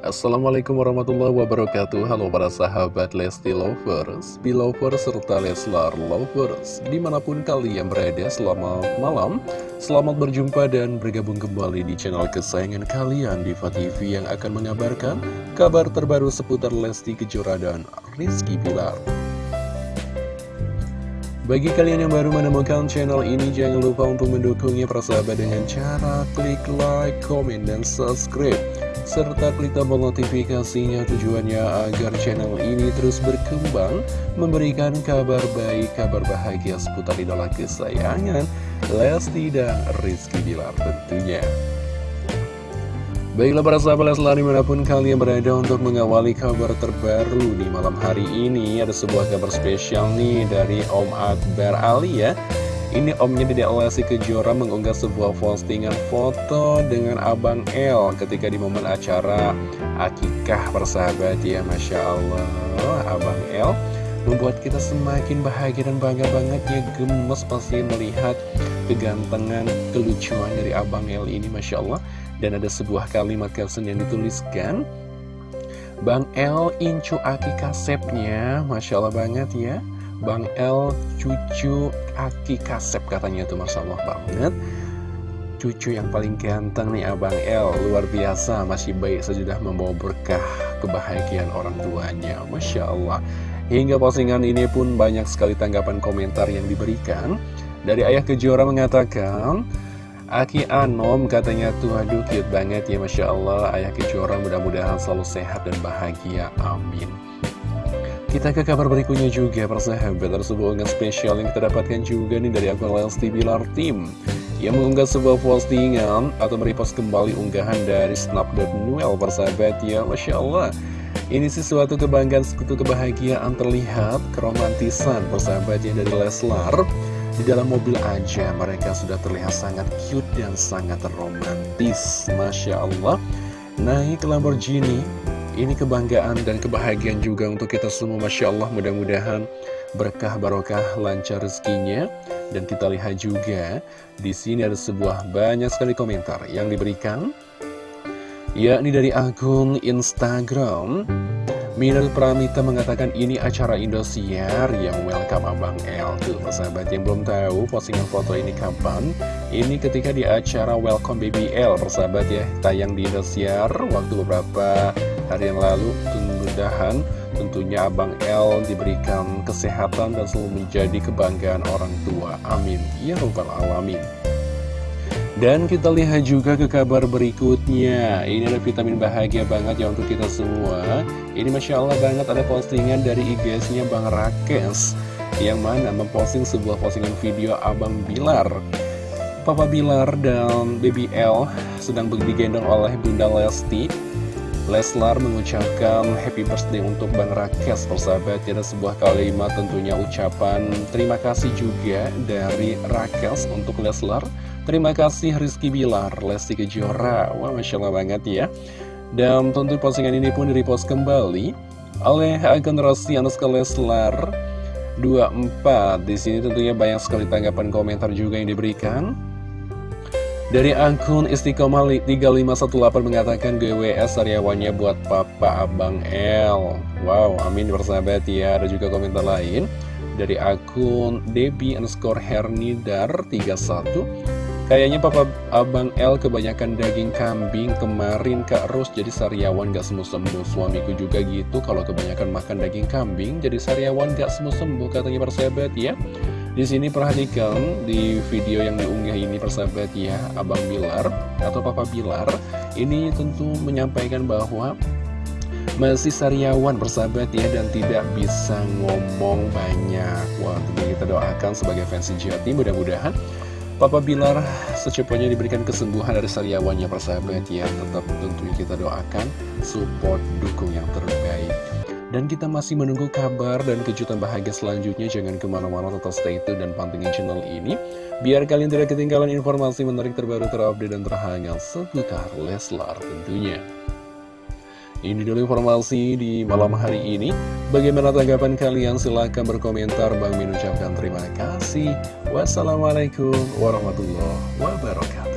Assalamualaikum warahmatullahi wabarakatuh. Halo para sahabat Lesti Lovers, Belovers, serta Leslar Lovers Di mana pun kalian berada, selamat malam. Selamat berjumpa dan bergabung kembali di channel kesayangan kalian Diva TV yang akan mengabarkan kabar terbaru seputar Lesti Kejora dan Rizky Pilar bagi kalian yang baru menemukan channel ini, jangan lupa untuk mendukungnya persahabat dengan cara klik like, comment, dan subscribe serta klik tombol notifikasinya tujuannya agar channel ini terus berkembang, memberikan kabar baik, kabar bahagia seputar idola kesayangan, Lesti dan Rizky Bilar tentunya. Baiklah para sahabat Leslar di mana pun kalian berada untuk mengawali kabar terbaru di malam hari ini Ada sebuah kabar spesial nih dari Om Akbar Ali ya ini omnya Dede Lesti Kejora mengunggah sebuah postingan foto dengan Abang L ketika di momen acara akikah persahabat. Ya Masya Allah. Abang L membuat kita semakin bahagia dan bangga banget. Ya gemes pasti melihat kegantengan, kelucuan dari Abang L ini Masya Allah. Dan ada sebuah kalimat caption yang dituliskan Bang L incu aki kasepnya Masya Allah banget ya Bang L cucu Aki Kasep katanya tuh Masya Allah banget. Cucu yang paling ganteng nih Abang L Luar biasa masih baik sudah membawa berkah kebahagiaan orang tuanya Masya Allah Hingga postingan ini pun banyak sekali tanggapan komentar yang diberikan. Dari Ayah Kejora mengatakan Aki Anom katanya tuh aduh cute banget ya Masya Allah Ayah Kejora mudah-mudahan selalu sehat dan bahagia Amin kita ke kabar berikutnya juga. Persahabat Ada sebuah unggahan spesial yang kita dapatkan juga nih dari akun Lesti Bilar Team. Yang mengunggah sebuah postingan atau merepost kembali unggahan dari Snap.Noel persahabat ya. Masya Allah. Ini sesuatu kebanggaan, sekutu kebahagiaan terlihat keromantisan persahabat yang dari Leslar. Di dalam mobil aja mereka sudah terlihat sangat cute dan sangat romantis. Masya Allah. Naik Lamborghini ini kebanggaan dan kebahagiaan juga untuk kita semua Masya Allah. Mudah-mudahan berkah barokah lancar rezekinya. Dan kita lihat juga di sini ada sebuah banyak sekali komentar yang diberikan yakni dari akun Instagram. Minal Pramita mengatakan ini acara Indosiar yang welcome Abang L Tuh persahabat yang belum tahu postingan foto ini kapan. Ini ketika di acara Welcome Baby L persahabat ya Tayang di Indosiar waktu beberapa hari yang lalu Mudah-mudahan tentunya Abang L diberikan kesehatan dan selalu menjadi kebanggaan orang tua. Amin. Ya Rabbal Alamin. Dan kita lihat juga ke kabar berikutnya. Ini ada vitamin bahagia banget ya untuk kita semua. Ini Masya Allah banget ada postingan dari IG-nya Bang Rakes. Yang mana memposting sebuah postingan video Abang Bilar. Papa Bilar dan Baby L sedang digendong oleh Bunda Lesti Leslar mengucapkan happy birthday untuk Bang Rakes persahabat. Ada sebuah kalimat tentunya ucapan terima kasih juga dari Rakes untuk Leslar. Terima kasih Rizky Bilar, Lesti Kejora. Wah Masya Allah banget ya. Dan tentu postingan ini pun di-repost kembali Oleh Rossi Anuska Leslar 24 Di sini tentunya banyak sekali tanggapan komentar juga yang diberikan dari akun Istiqomah 3518 mengatakan GWS karyawannya buat Papa Abang L. Wow, amin bersahabat ya. Ada juga komentar lain Dari akun Debbie underscore Hernidar 31 Kayaknya papa abang L kebanyakan daging kambing kemarin Kak Ros jadi sariawan gak sembuh-sembuh. Suamiku juga gitu. Kalau kebanyakan makan daging kambing jadi sariawan gak sembuh-sembuh katanya persahabat ya di sini perhatikan di video yang diunggah ini persahabat ya Abang Bilar atau Papa Bilar Ini tentu menyampaikan bahwa masih sariawan persahabat ya dan tidak bisa ngomong banyak. Wah tentu kita doakan sebagai fans sejati mudah-mudahan Papa Bilar secepatnya diberikan kesembuhan dari sariawannya persahabat ya. Tetap tentunya kita doakan support dukung yang terbaik Dan kita masih menunggu kabar dan kejutan bahagia selanjutnya Jangan ke mana-mana tetap stay tune dan pantengin channel ini Biar kalian tidak ketinggalan informasi menarik terbaru terupdate dan terhangat seputar Leslar tentunya ini dulu informasi di malam hari ini. Bagaimana tanggapan kalian? Silahkan berkomentar. Bang Min terima kasih. Wassalamualaikum warahmatullahi wabarakatuh.